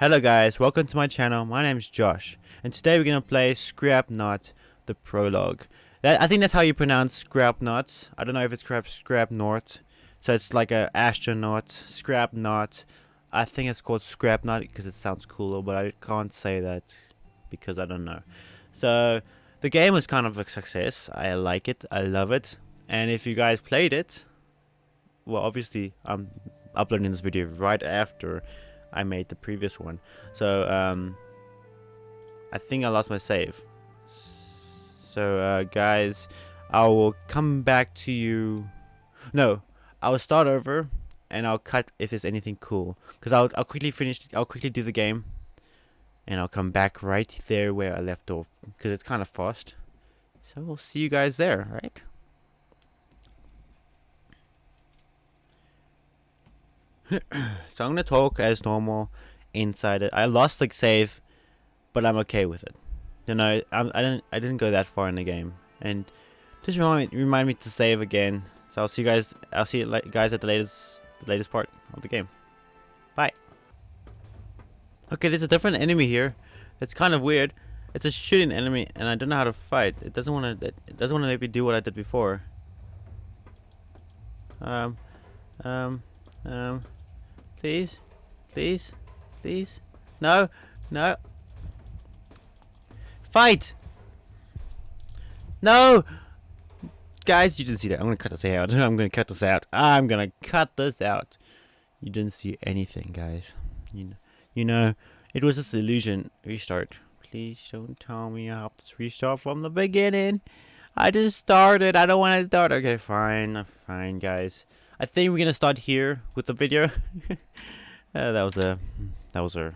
Hello guys, welcome to my channel. My name is Josh, and today we're gonna play Scrapnaut, the prologue. That I think that's how you pronounce Scrapnaut. I don't know if it's Scrap Scrapnaut, so it's like a astronaut Scrapnaut. I think it's called Scrapnaut because it sounds cooler, but I can't say that because I don't know. So the game was kind of a success. I like it. I love it. And if you guys played it, well, obviously I'm uploading this video right after I made the previous one. So, um, I think I lost my save. So, uh, guys, I will come back to you. No, I will start over and I'll cut if there's anything cool. Because I'll, I'll quickly finish, I'll quickly do the game. And I'll come back right there where I left off. Because it's kind of fast. So, we'll see you guys there, right? so I'm gonna talk as normal inside it. I lost like save, but I'm okay with it. You know, I'm, I didn't I didn't go that far in the game, and just remind me, remind me to save again. So I'll see you guys. I'll see you guys at the latest the latest part of the game. Bye. Okay, there's a different enemy here. It's kind of weird. It's a shooting enemy, and I don't know how to fight. It doesn't want to. It doesn't want to make me do what I did before. Um, um, um. Please? Please? Please? No? No? Fight! No! Guys, you didn't see that. I'm gonna cut this out. I'm gonna cut this out. I'm gonna cut this out. You didn't see anything, guys. You know, you know it was just illusion. Restart. Please don't tell me I have to restart from the beginning. I just started. I don't want to start. Okay, fine. Fine, guys. I think we're gonna start here with the video. uh, that was a that was a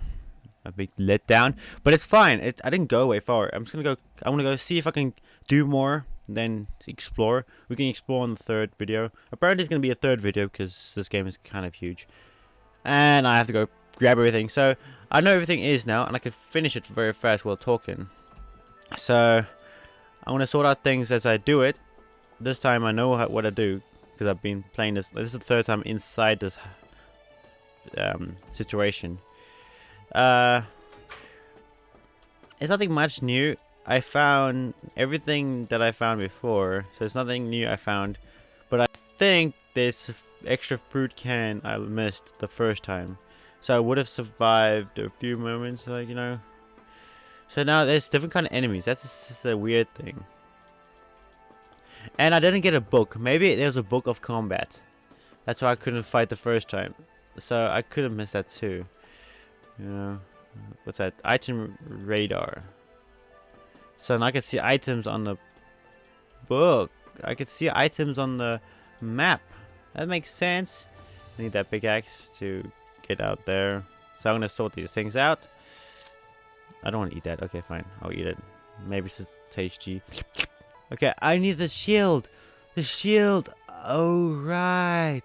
a big letdown, but it's fine. It, I didn't go way far. I'm just gonna go. I want to go see if I can do more. Then explore. We can explore in the third video. Apparently, it's gonna be a third video because this game is kind of huge, and I have to go grab everything. So I know everything is now, and I can finish it very fast while talking. So I'm gonna sort out things as I do it. This time I know what I do because I've been playing this. This is the third time inside this um, situation. Uh, it's nothing much new. I found everything that I found before, so it's nothing new I found. But I think this extra fruit can I missed the first time. So I would have survived a few moments, like, you know. So now there's different kind of enemies. That's just a weird thing. And I didn't get a book. Maybe there's a book of combat. That's why I couldn't fight the first time. So I could have missed that too. Know, what's that? Item radar. So now I can see items on the book. I can see items on the map. That makes sense. I need that pickaxe to get out there. So I'm gonna sort these things out. I don't want to eat that. Okay, fine. I'll eat it. Maybe it's tasty. Okay, I need the shield. The shield. Oh, right.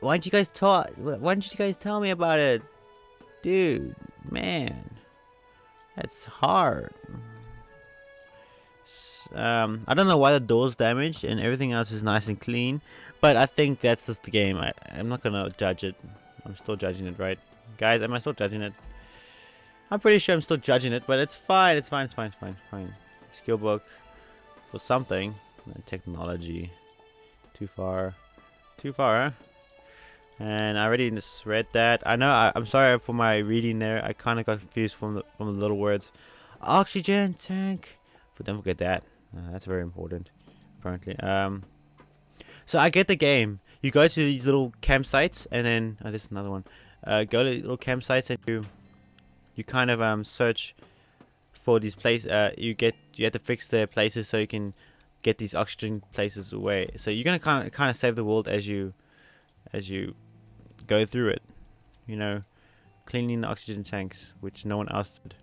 Why didn't you guys talk? Why didn't you guys tell me about it? Dude, man. That's hard. Um, I don't know why the door's damaged and everything else is nice and clean. But I think that's just the game. I, I'm not going to judge it. I'm still judging it, right? Guys, am I still judging it? I'm pretty sure I'm still judging it, but it's fine. It's fine. It's fine. It's fine. It's Fine. Skill book for something. Technology. Too far. Too far, huh? And I already read that. I know, I, am sorry for my reading there. I kind of got confused from the, from the little words. Oxygen tank. But don't forget that. Uh, that's very important, apparently. Um, so I get the game. You go to these little campsites, and then... Oh, there's another one. Uh, go to little campsites, and you... You kind of um search for these places. Uh, you get you have to fix the places so you can get these oxygen places away. So you're gonna kind of kind of save the world as you as you go through it. You know, cleaning the oxygen tanks, which no one else did.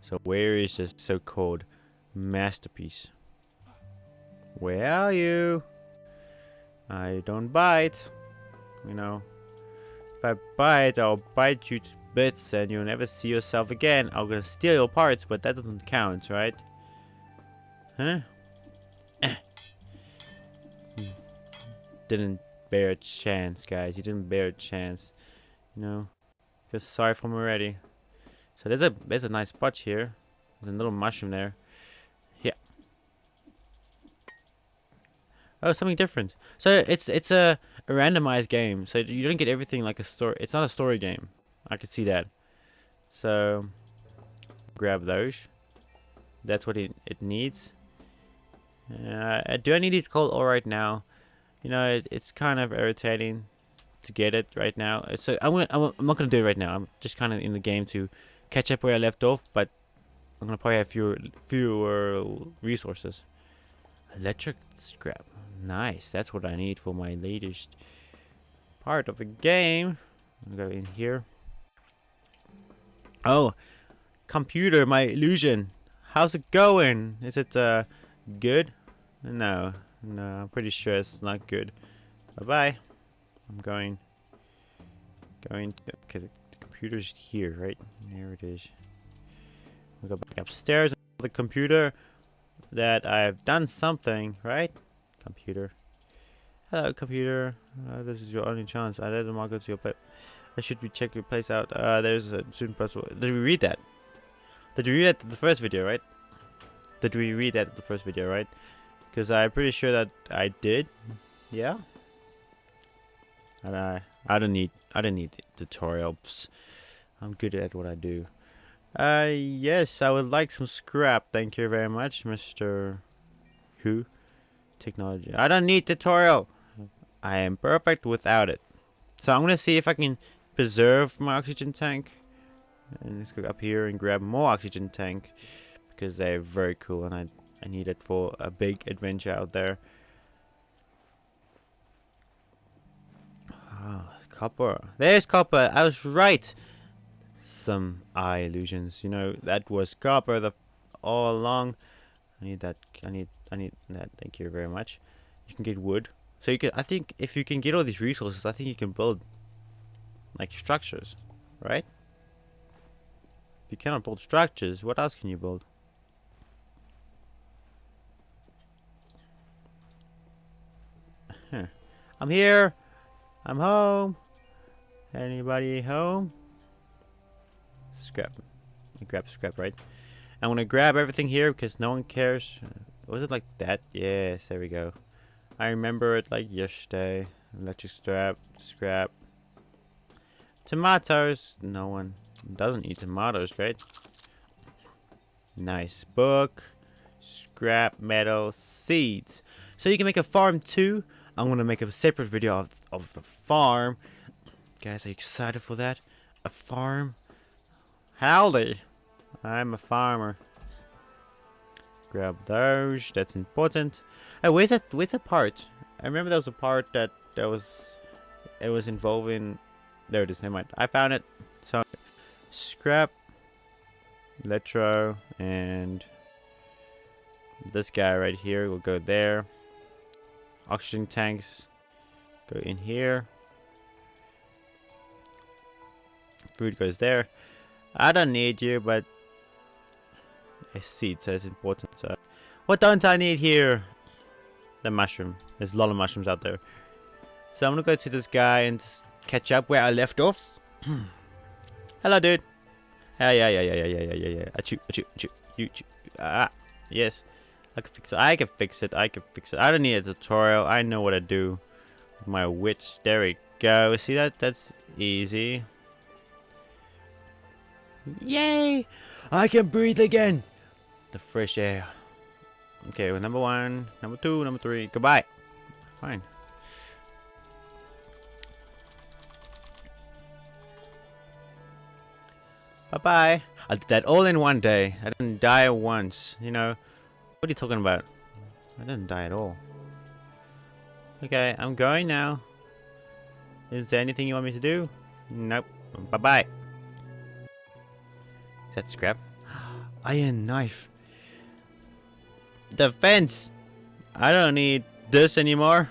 So where is this so-called masterpiece? Where are you? I don't bite. You know, if I bite, I'll bite you bits and you'll never see yourself again. I'm gonna steal your parts, but that doesn't count, right? Huh? Didn't bear a chance, guys. You didn't bear a chance. You know, feel sorry for me already. So there's a there's a nice spot here. There's a little mushroom there. Yeah. Oh, something different. So it's it's a, a randomized game. So you don't get everything like a story. It's not a story game. I could see that. So grab those. That's what it, it needs. Uh, do I need it cold all right now? You know, it, it's kind of irritating to get it right now. So I'm gonna, I'm, not gonna do it right now. I'm just kind of in the game to catch up where I left off, but I'm gonna probably have fewer fewer resources. Electric scrap, nice. That's what I need for my latest part of the game. i go in here. Oh, computer, my illusion. How's it going? Is it uh good? No, no. I'm pretty sure it's not good. Bye bye. I'm going. Going to. Okay, the, computer's here, right? There it is. We go back upstairs. The computer that I've done something, right? Computer. Hello, computer. Uh, this is your only chance. I let them all go to your place. Should be check your place out. Uh, there's a student person. Did we read that? Did we read that the first video, right? Did we read that the first video, right? Because I'm pretty sure that I did. Yeah. And I I don't need I don't need tutorials. I'm good at what I do. Uh yes, I would like some scrap. Thank you very much, Mr. Who? Technology. I don't need tutorial. I am perfect without it. So I'm gonna see if I can preserve my oxygen tank. And let's go up here and grab more oxygen tank because they're very cool and I I need it for a big adventure out there. Oh, copper. There's copper. I was right. Some eye illusions. You know, that was copper the all along. I need that. I need. I need that. Thank you very much. You can get wood. So you can. I think if you can get all these resources, I think you can build like structures, right? If you cannot build structures, what else can you build? I'm here. I'm home. Anybody home? Scrap. Grab scrap, right? I'm gonna grab everything here because no one cares. Was it like that? Yes, there we go. I remember it like yesterday. Electric scrap, scrap. Tomatoes. No one doesn't eat tomatoes, right? Nice book. Scrap metal seeds. So you can make a farm too. I'm gonna make a separate video of, of the farm. Guys, are you excited for that? A farm? Howdy! I'm a farmer. Grab those, that's important. Hey, where's that, where's that part? I remember there was a part that, that was, it was involving, there it is, never mind. I found it. So, scrap, electro, and this guy right here will go there. Oxygen tanks go in here. Food goes there. I don't need you, but I see it says important. So, what don't I need here? The mushroom. There's a lot of mushrooms out there. So I'm gonna go to this guy and catch up where I left off. Hello, dude. Yeah, yeah, yeah, yeah, yeah, yeah, yeah, yeah. Achoo, achoo, achoo. You, achoo. Ah, yes. I can fix it. I can fix it. I can fix it. I don't need a tutorial. I know what to do. My witch. There we go. See that? That's easy. Yay! I can breathe again. The fresh air. Okay, well, number one, number two, number three. Goodbye. Fine. Bye-bye. I did that all in one day. I didn't die once, you know. What are you talking about? I didn't die at all. Okay, I'm going now. Is there anything you want me to do? Nope. Bye-bye. Is that scrap? Iron knife. Defense! I don't need this anymore.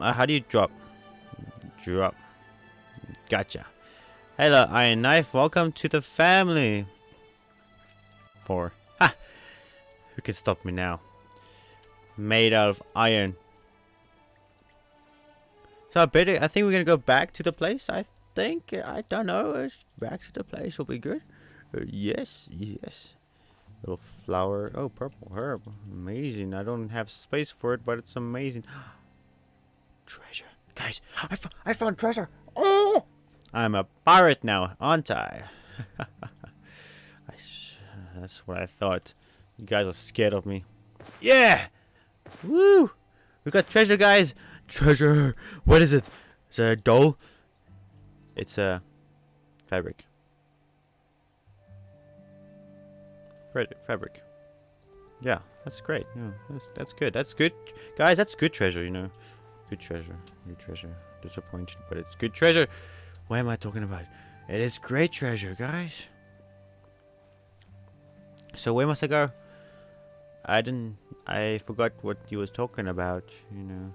Uh, how do you drop? Drop. Gotcha. Hello, Iron Knife. Welcome to the family for. Ha! Who can stop me now? Made out of iron. So I bet I think we're gonna go back to the place. I think I don't know. Back to the place will be good. Uh, yes, yes. Little flower. Oh, purple herb. Amazing. I don't have space for it, but it's amazing. treasure, guys! I, I found treasure. Oh! I'm a pirate now, aren't I? I that's what I thought. You guys are scared of me. Yeah! Woo! We got treasure, guys! Treasure! What is it? Is it a doll? It's a fabric. Fabric. Yeah, that's great. Yeah, that's, that's good. That's good. Guys, that's good treasure, you know. Good treasure. Good treasure. Disappointed, but it's good treasure. What am I talking about? It is great treasure, guys. So where must I go? I didn't... I forgot what you was talking about, you know.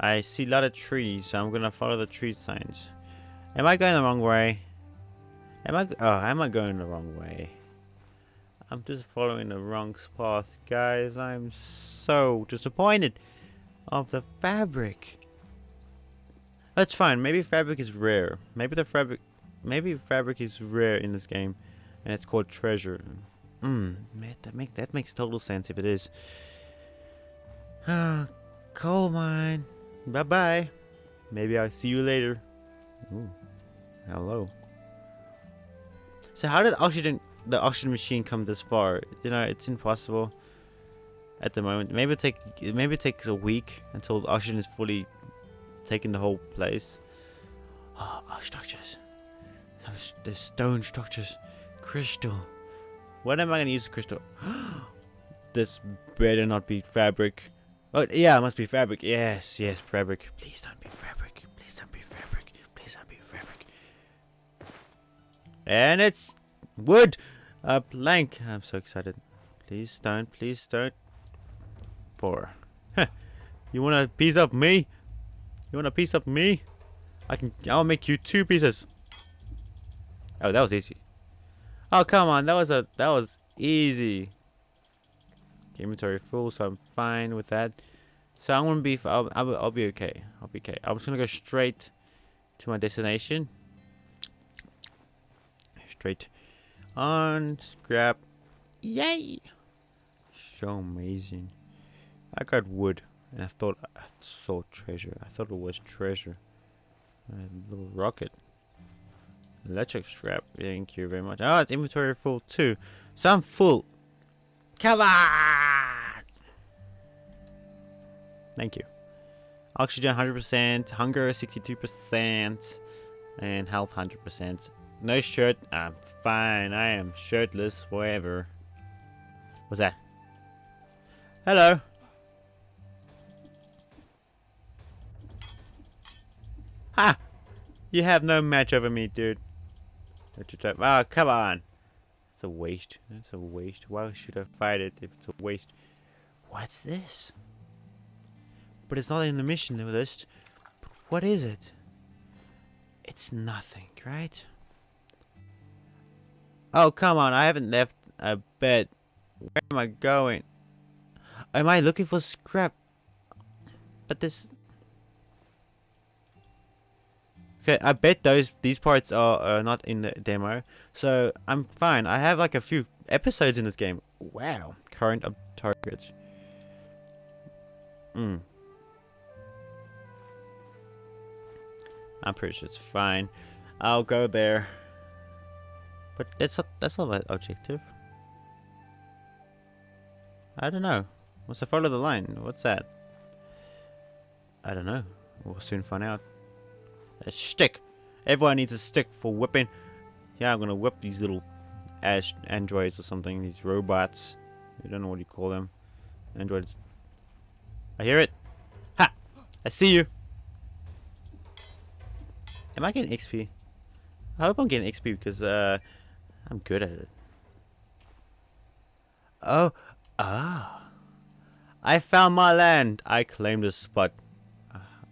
I see a lot of trees, so I'm gonna follow the tree signs. Am I going the wrong way? Am I... Oh, am I going the wrong way? I'm just following the wrong path, guys. I'm so disappointed of the fabric. That's fine. Maybe fabric is rare. Maybe the fabric... Maybe fabric is rare in this game. And it's called treasure. Hmm. That, make, that makes total sense if it is. Ah, coal mine. Bye-bye. Maybe I'll see you later. Ooh. Hello. So how did oxygen the oxygen machine come this far? You know, it's impossible at the moment. Maybe it take maybe it takes a week until the oxygen is fully taking the whole place. Oh, oh structures. Some the stone structures. Crystal. What am I gonna use the crystal? this better not be fabric. Oh yeah, it must be fabric. Yes, yes, fabric. Please don't be fabric. Please don't be fabric. Please don't be fabric. And it's wood. A plank. I'm so excited. Please don't. Please don't. Four. you want a piece of me? You want a piece of me? I can. I'll make you two pieces. Oh, that was easy. Oh, come on. That was a. That was easy. Inventory full, so I'm fine with that. So I'm gonna be. I'll, I'll, I'll be okay. I'll be okay. I'm just gonna go straight to my destination. Straight on scrap. Yay! So amazing. I got wood, and I thought I saw treasure. I thought it was treasure. A little rocket. Electric strap. Thank you very much. Oh, inventory full too. So I'm full. Come on! Thank you. Oxygen 100%, hunger 62%, and health 100%. No shirt. I'm fine. I am shirtless forever. What's that? Hello. Ha! You have no match over me, dude. Ah, oh, come on. It's a waste. It's a waste. Why should I fight it if it's a waste? What's this? But it's not in the mission list. But what is it? It's nothing, right? Oh, come on. I haven't left a bed. Where am I going? Am I looking for scrap? But this... Okay, I bet those these parts are, are not in the demo. So, I'm fine. I have like a few episodes in this game. Wow. Current targets. Hmm. I'm pretty sure it's fine. I'll go there. But that's not that's not my objective. I don't know. What's the follow the line? What's that? I don't know. We'll soon find out. A stick. Everyone needs a stick for whipping. Yeah, I'm gonna whip these little ash androids or something. These robots. I don't know what you call them. Androids. I hear it. Ha! I see you. Am I getting XP? I hope I'm getting XP because uh, I'm good at it. Oh, ah. I found my land. I claim this spot.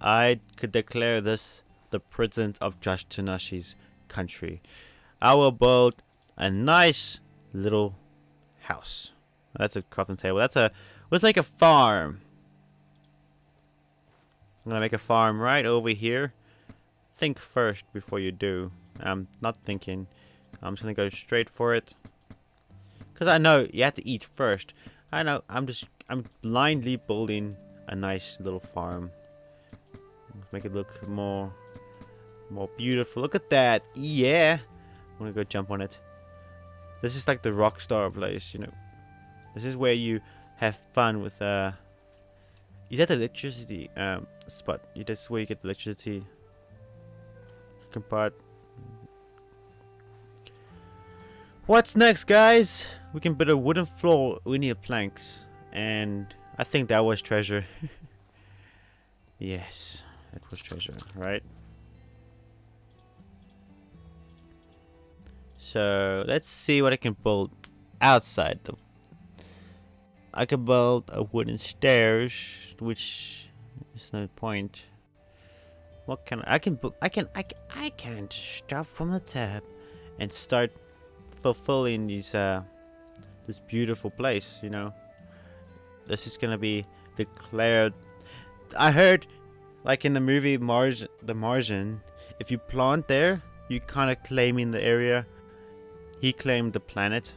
I could declare this the prison of Josh Tanashi's country. I will build a nice little house. That's a crafting table. That's a let's make a farm. I'm gonna make a farm right over here. Think first before you do. I'm not thinking. I'm just gonna go straight for it. Cause I know you have to eat first. I know. I'm just. I'm blindly building a nice little farm. Make it look more, more beautiful. Look at that. Yeah. I'm gonna go jump on it. This is like the rock star place, you know. This is where you have fun with uh. Is that electricity um spot? That's where you get the electricity. Compart. What's next, guys? We can build a wooden floor. We need planks, and I think that was treasure. yes, that was treasure, right? So let's see what I can build outside the. I can build a wooden stairs, which is no point. What can I, I can I can I can I can't stop from the tab and start fulfilling these uh this beautiful place. You know, this is gonna be declared. I heard, like in the movie Mars, the Martian, if you plant there, you kind of claiming the area he claimed the planet.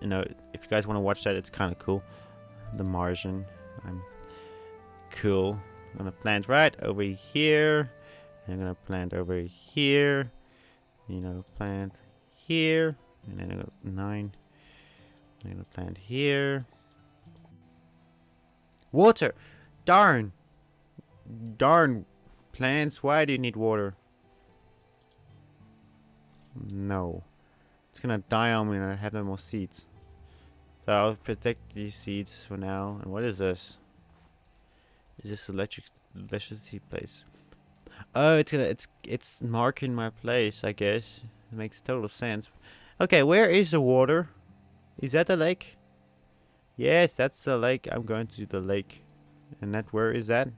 You know, if you guys want to watch that, it's kind of cool. The Martian. I'm cool. I'm gonna plant right over here. I'm gonna plant over here. You know, plant here. And then I got nine. I'm gonna plant here. Water! Darn! Darn plants, why do you need water? No. Gonna die on me and I have no more seeds. So I'll protect these seeds for now. And what is this? Is this electric electricity place? Oh, it's gonna it's it's marking my place. I guess it makes total sense. Okay, where is the water? Is that the lake? Yes, that's the lake. I'm going to the lake. And that where is that?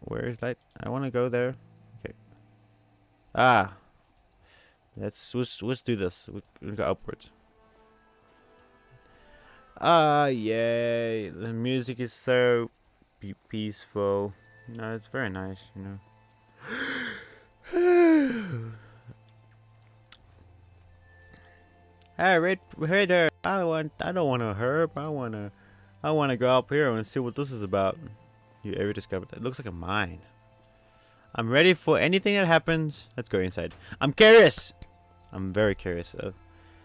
Where is that? I want to go there. Ah. Let's let's, let's do this. We, we go upwards. Ah, yay. The music is so pe peaceful. No, it's very nice, you know. hey, red, hey there. I want. I don't want a herb. I wanna. I wanna go up here and see what this is about. You ever discovered? It looks like a mine. I'm ready for anything that happens. Let's go inside. I'm curious. I'm very curious.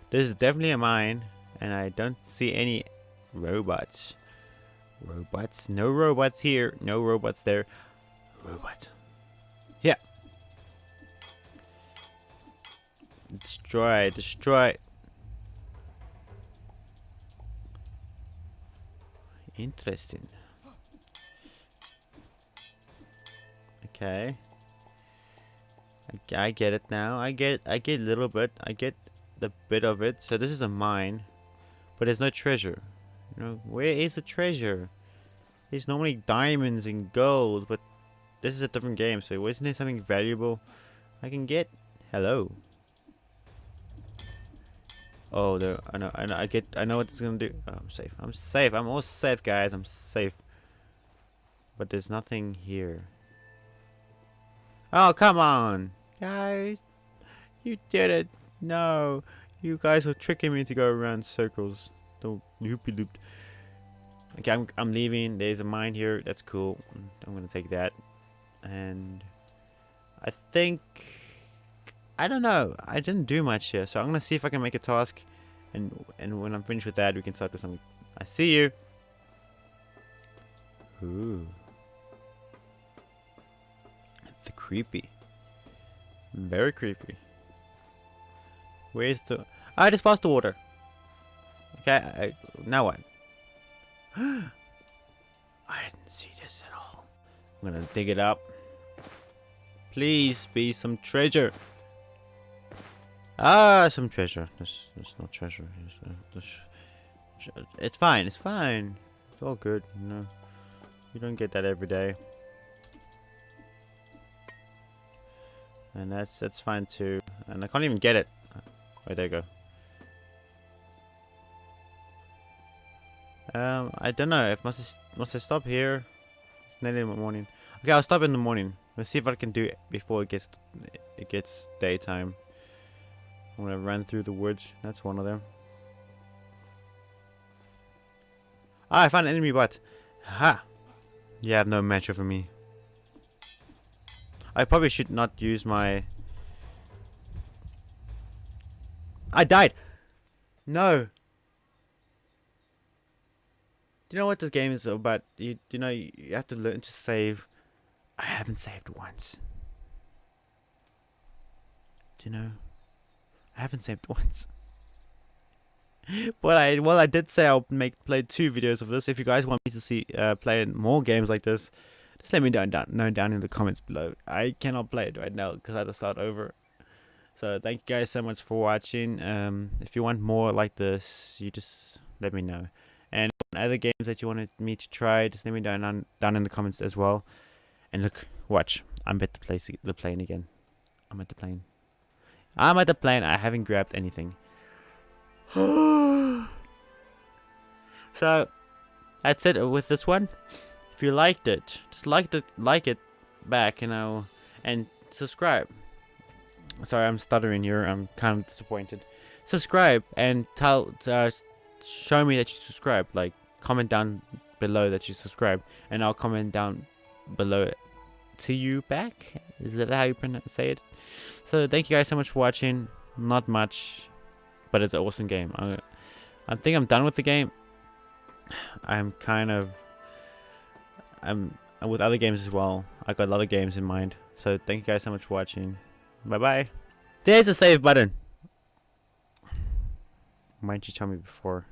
This is definitely a mine, and I don't see any robots. Robots? No robots here. No robots there. Robots. Yeah. Destroy. Destroy. Interesting. Okay. I, get it now. I get I get a little bit. I get the bit of it. So this is a mine. But there's no treasure. You know, where is the treasure? There's normally diamonds and gold, but this is a different game, so isn't there something valuable I can get? Hello. Oh, there. I know. I know. I get. I know what it's gonna do. Oh, I'm safe. I'm safe. I'm all safe, guys. I'm safe. But there's nothing here. Oh, come on. Guys, you did it. No, you guys were tricking me to go around circles. Don't loopy looped. Okay, I'm, I'm leaving. There's a mine here. That's cool. I'm going to take that. And I think... I don't know. I didn't do much here. So I'm going to see if I can make a task. And and when I'm finished with that, we can start with something. I see you. Ooh. Creepy. Very creepy. Where's the... I just passed the water. Okay, I, now what? I didn't see this at all. I'm gonna dig it up. Please be some treasure. Ah, some treasure. There's, there's no treasure. There's, there's, it's fine. It's fine. It's all good. You know, you don't get that every day. And that's that's fine too. And I can't even get it. Wait, there you go. Um, I don't know. If must I, must I stop here? It's nearly the morning. Okay, I'll stop in the morning. Let's see if I can do it before it gets it gets daytime. I'm gonna run through the woods. That's one of them. Ah, I found an enemy bot. Ha! You have no match over me. I probably should not use my... I died! No! Do you know what this game is about? You, you know, you have to learn to save. I haven't saved once. Do you know? I haven't saved once. but I well I did say I'll make play two videos of this. If you guys want me to see uh, play more games like this, just let me down know down in the comments below. I cannot play it right now because I had to start over. So thank you guys so much for watching. Um, if you want more like this, you just let me know. And other games that you wanted me to try, just let me down, down in the comments as well. And look, watch. I'm at the place the plane again. I'm at the plane. I'm at the plane. I haven't grabbed anything. so that's it with this one. If you liked it, just like the like it back, you know, and subscribe. Sorry, I'm stuttering here. I'm kind of disappointed. Subscribe and tell, uh, show me that you subscribe. Like comment down below that you subscribe, and I'll comment down below it to you back. Is that how you say it? So thank you guys so much for watching. Not much but it's an awesome game. I, I think I'm done with the game. I'm kind of, Um, I'm with other games as well. I got a lot of games in mind. So thank you guys so much for watching. Bye bye. There's a save button. Why didn't you tell me before?